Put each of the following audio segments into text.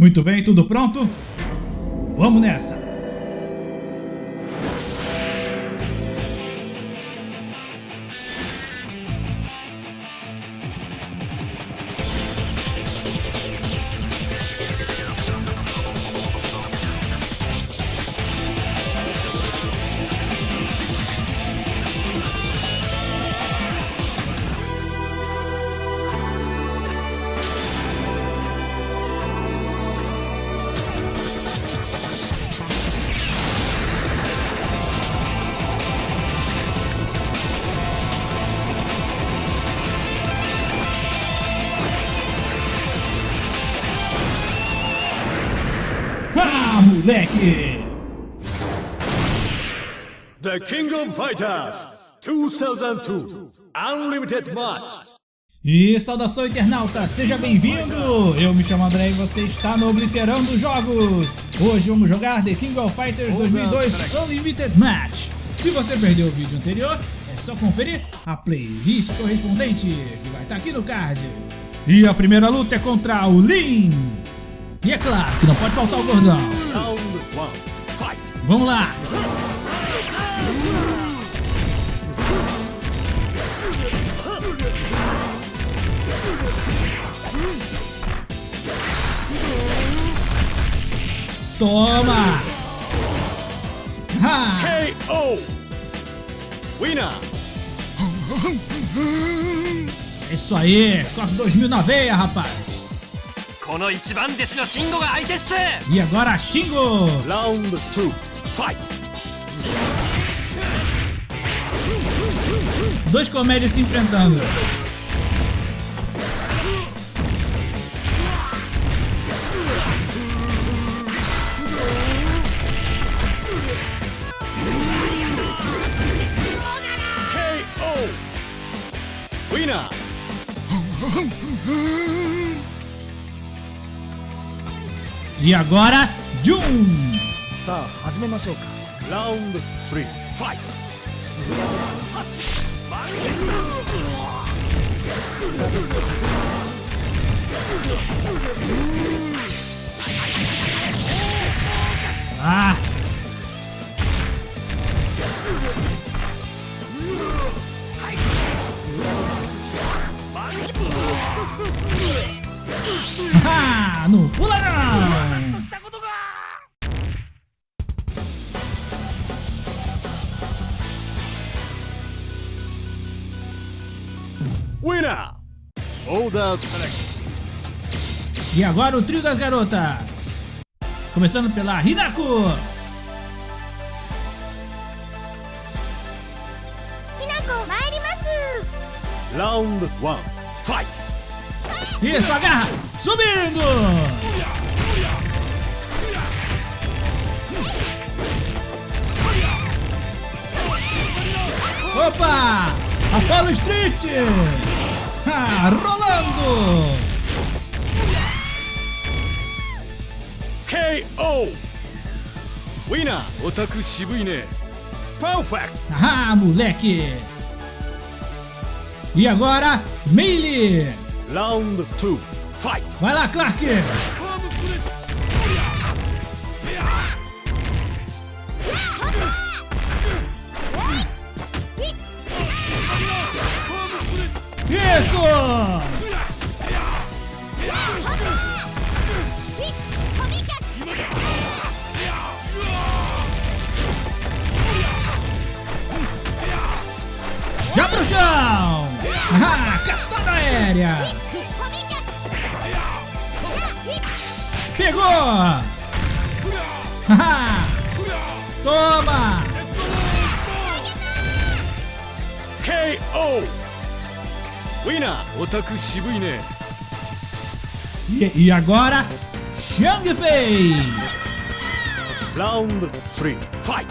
Muito bem, tudo pronto? Vamos nessa! Moleque! The King of Fighters 2002 Unlimited Match. E saudação internauta, seja bem-vindo! Eu me chamo André e você está no Obliterando Jogos! Hoje vamos jogar The King of Fighters 2002 Unlimited Match! Se você perdeu o vídeo anterior, é só conferir a playlist correspondente, que vai estar aqui no card. E a primeira luta é contra o Lin! E é claro que não pode faltar o gordão. Vamos lá. Toma! Ha! KO! Winner! É isso aí! Corre 2000 na veia, rapaz! E agora Shingo! Round 2 Fight! Dois comédias se enfrentando. E agora, Jun! Round 3 Fight! Ah! Ah, não pula não! Winner! Select. E agora o trio das garotas. Começando pela Hinako. Round 1 Fight! Isso, agarra! Subindo! Opa! Apollo Street! Ah, rolando! KO! Winner! Otaku Shibuine! Perfect! Ah, moleque! E agora, Meili! Round 2 Fight! Vai lá, Clark! Isso! Já pro chão! Ah, catada aérea! Pegou! Toma! KO! E, e agora, Shang Fei! Round 3, fight!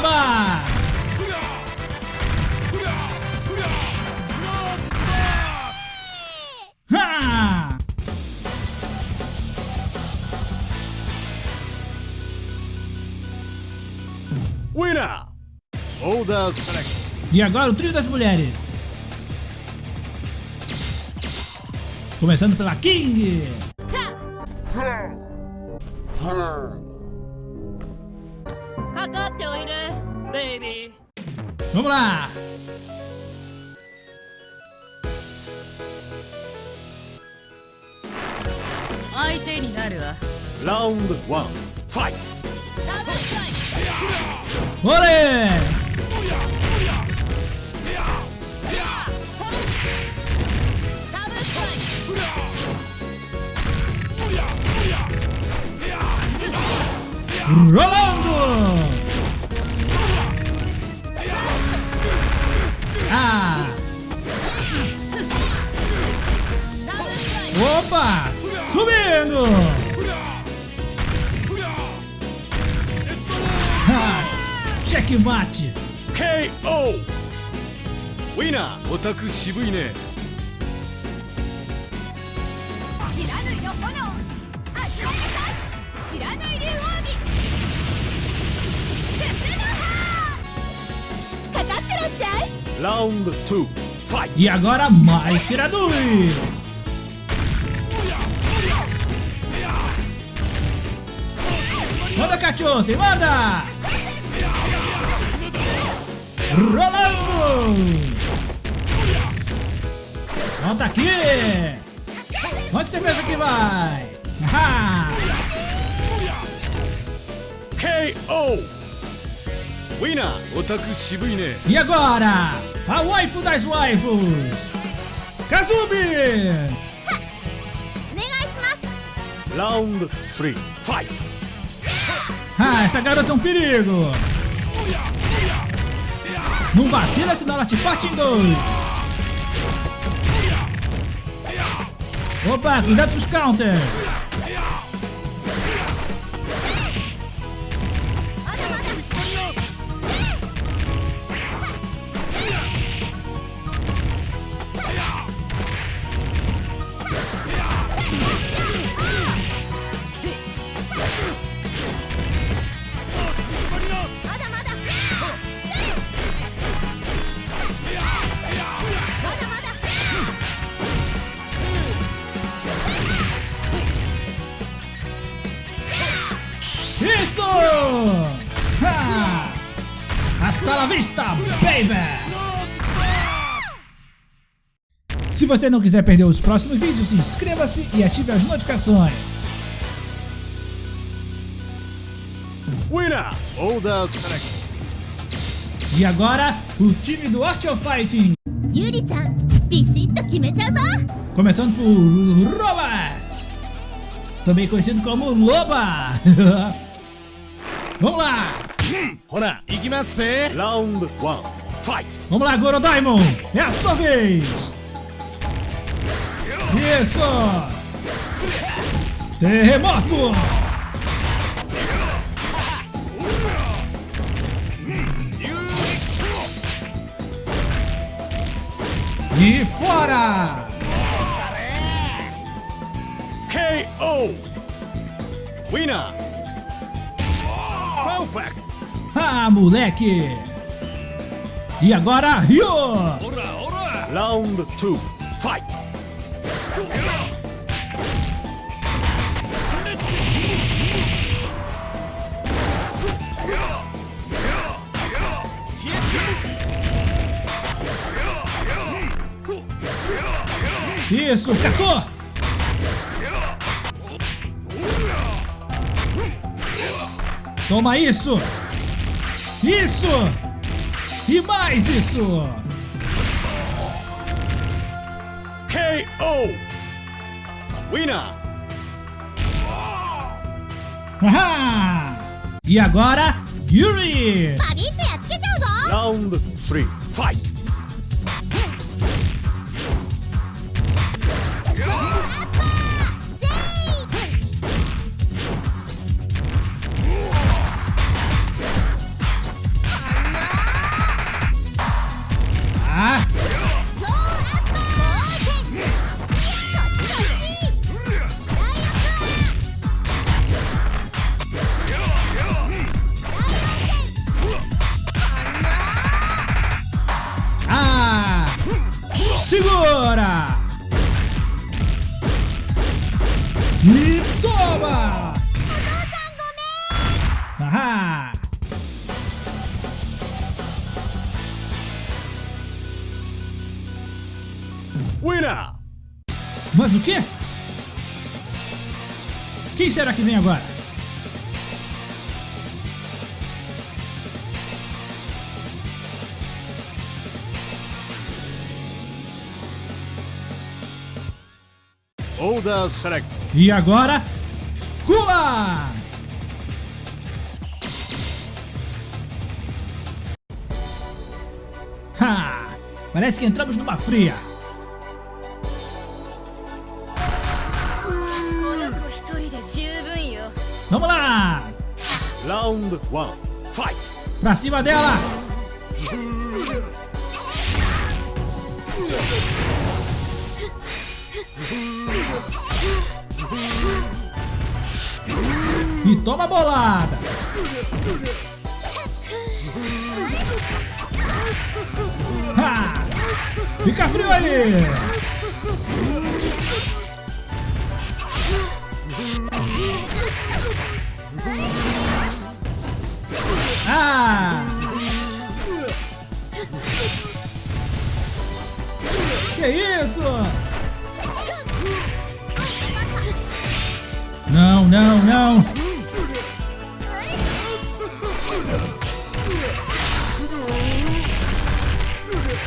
Toma! Ha! Winner! E agora o trio das mulheres. Começando pela King. ら。相手になるわ。ラウンド1渋いね。知らぬよ炎味わけた知らぬい竜王に鉄の歯かかってらっしゃい Round two. Fight! E agora mais tiradores! Manda cachorro, manda! Rolando! Volta aqui! Onde você pensa que vai? KO! Winner, otaku shibui ne. E agora, a waifu das waifus, Kazumi! Round 3, fight! Ah, essa garota é um perigo! Não vacila, senão ela te parte em dois! Opa, cuidado com os counters! Hasta la vista, baby! Se você não quiser perder os próximos vídeos, inscreva-se e ative as notificações. Winner! E agora, o time do Art of Fighting. Yuri-chan, Começando por Robert, também conhecido como Loba. Vamos lá! Ronan, Ignace. Round one. Fight. Vamos lá, Gorodaimon. É a sua vez. Isso. Terremoto. E fora! KO! Winner! Perfect! Moleque. E agora, Ryo. Round two. Fight! Isso, catou. Toma isso. Isso! E mais isso! KO! Winner! Haha! E agora, Yuri! Round 3, fight! Será que vem agora? Order select. E agora, Kula! Ha! Parece que entramos numa fria. Round one. Fight! Pra cima dela! E toma bolada! Ha! Fica frio aí! Não, não!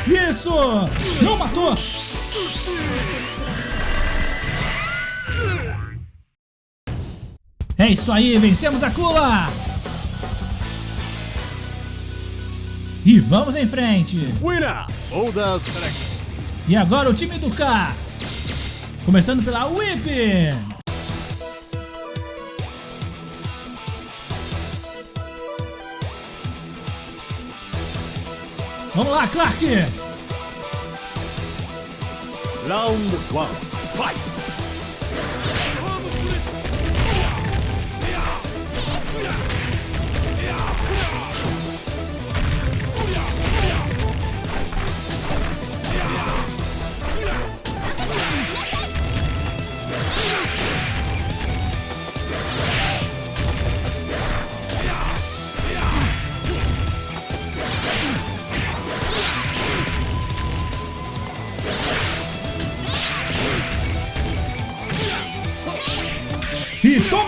Isso! Não matou! É isso aí, vencemos a Kula! E vamos em frente! Winner! Select. E agora o time do K! Começando pela Whip! Vamos lá, Clark! Round one. Fight!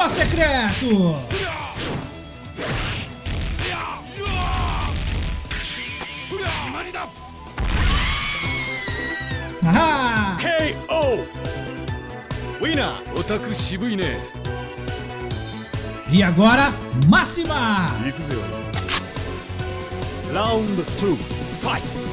Programa secreto! Ahá! KO! Winner! Otaku Shibui ne! E agora, máxima! Round 2, fight!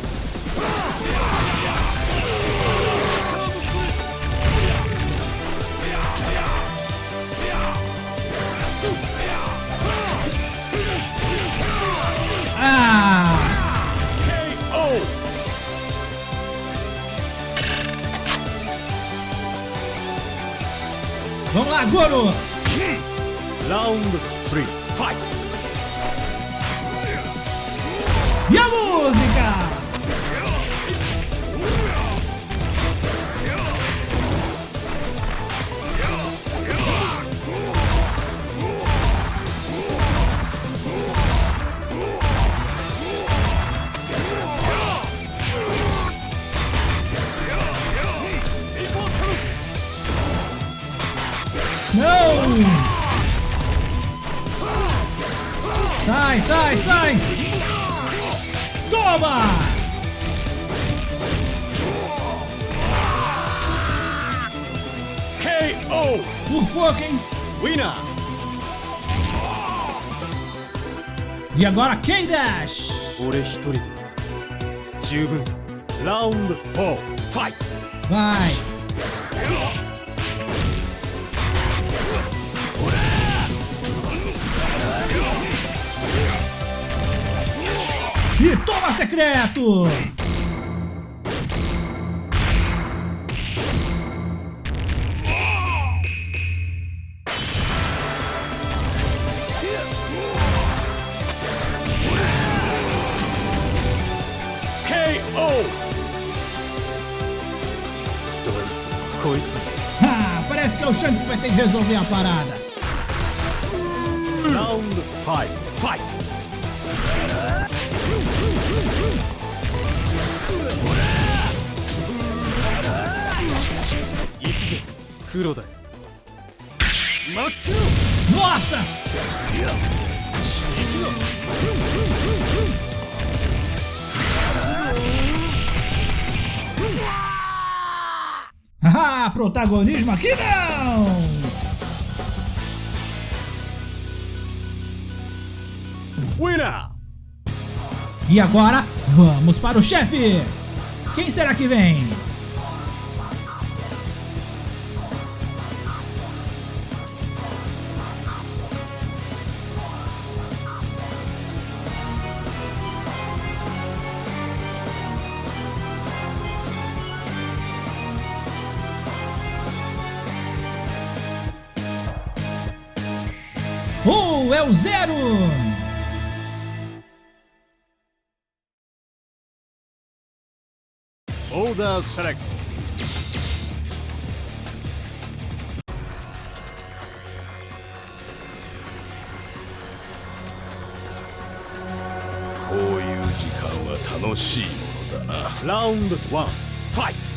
Lá, Goro! Round three. Fight! E a música? Sai, sai, sai! Toma! KO! Por pouco, hein? Winner! E agora K-Dash! Vai! E toma secreto! K.O. Dois coisas. Ah, parece que é o Shank que vai ter que resolver a parada. Round 5, fight! ド5ファイト行くぜ黒だよ真っ黒 Nossa! Ah, protagonismo aqui não! Winner! E agora, vamos para o chefe! Quem será que vem? Oh, é o Zero! Order select こういう時間は楽しいものだなラウンド1フ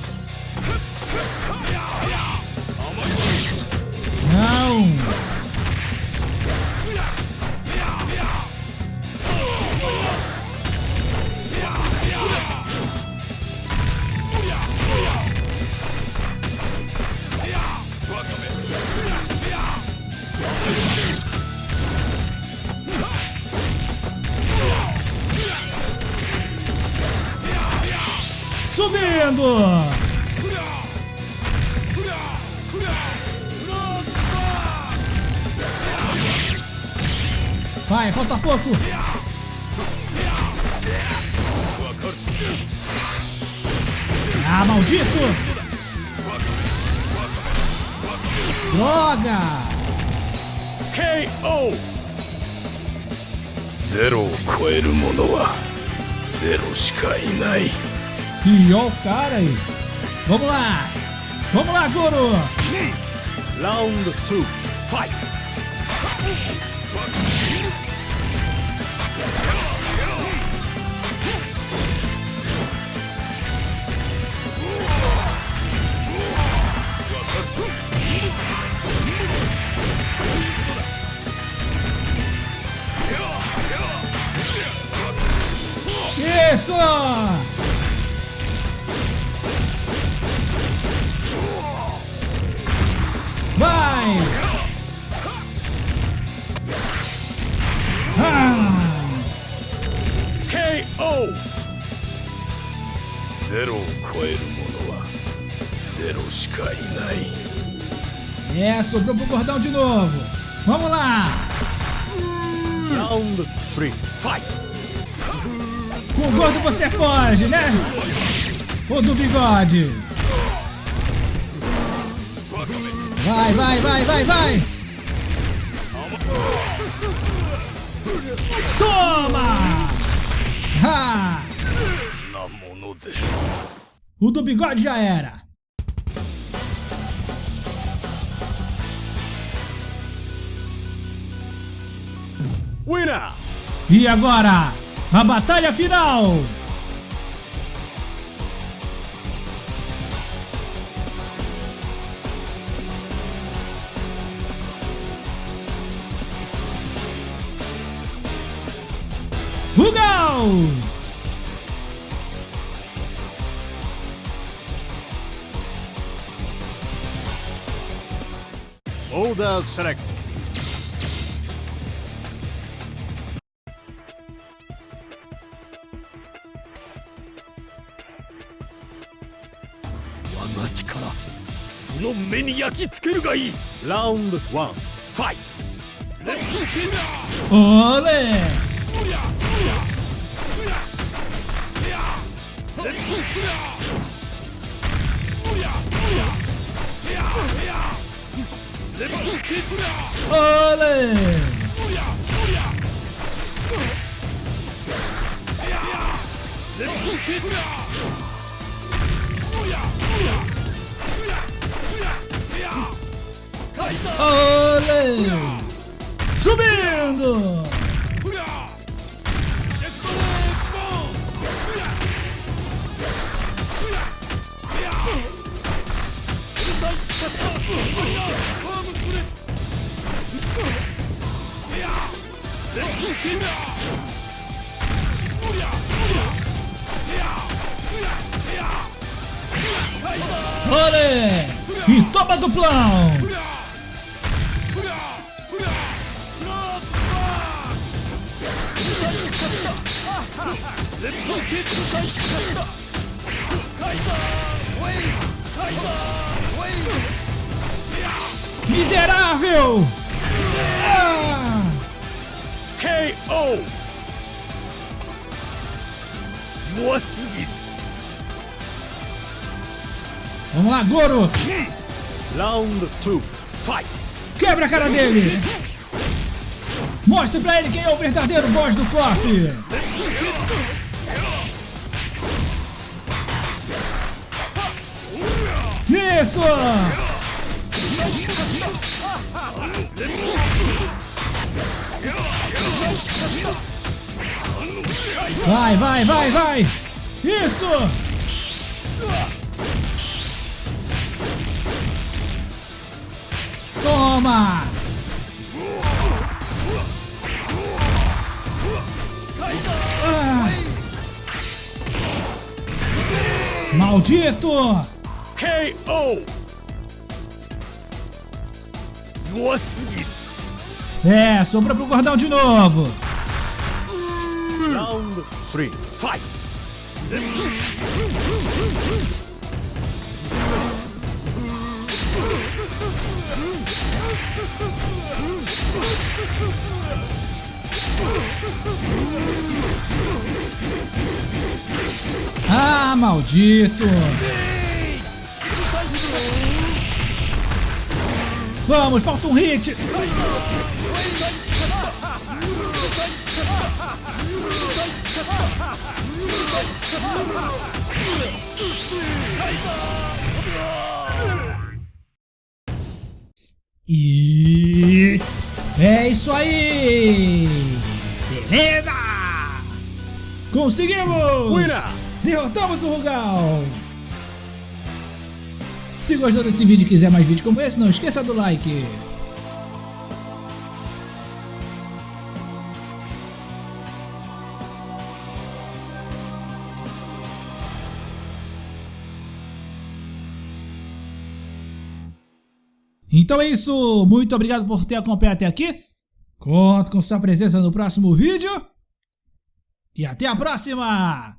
pouco. Ah, maldito! Droga! K.O. Zero coer coeru mono wa zero shika inai. E o cara aí. Vamos lá! Vamos lá, Goro! Round 2, fight! Isso! Vai! KO! Zero zero É, sobrou pro gordão de novo. Vamos lá! Round 3, fight! O gordo você é foge, né? O do bigode. Vai, vai, vai, vai, vai. Toma! Ha! O do bigode já era. Winner! E agora? A batalha final! Rugal! Order select 目に焼き付けるがいい。ラウンド1ファイトレッツフーおーれレッーおおレッーおおおレッーおお Olê! Subindo! Olê! E toma duplão! Miserável! Ah! KO 弱すぎる Vamos lá, Goro! ラウンド2ファイト Quebra a cara dele! Mostre pra ele quem é o verdadeiro boss do KOF! Isso! Vai, vai, vai, vai! Isso! Toma! Maldito! KO! É, sobrou pro gordão de novo. Round 3, fight! Ah, maldito! Vamos, falta um hit! E é isso aí! Conseguimos! Winner! Derrotamos o Rugal! Se gostou desse vídeo e quiser mais vídeos como esse, não esqueça do like! Então é isso, muito obrigado por ter acompanhado até aqui. Conto com sua presença no próximo vídeo. E até a próxima!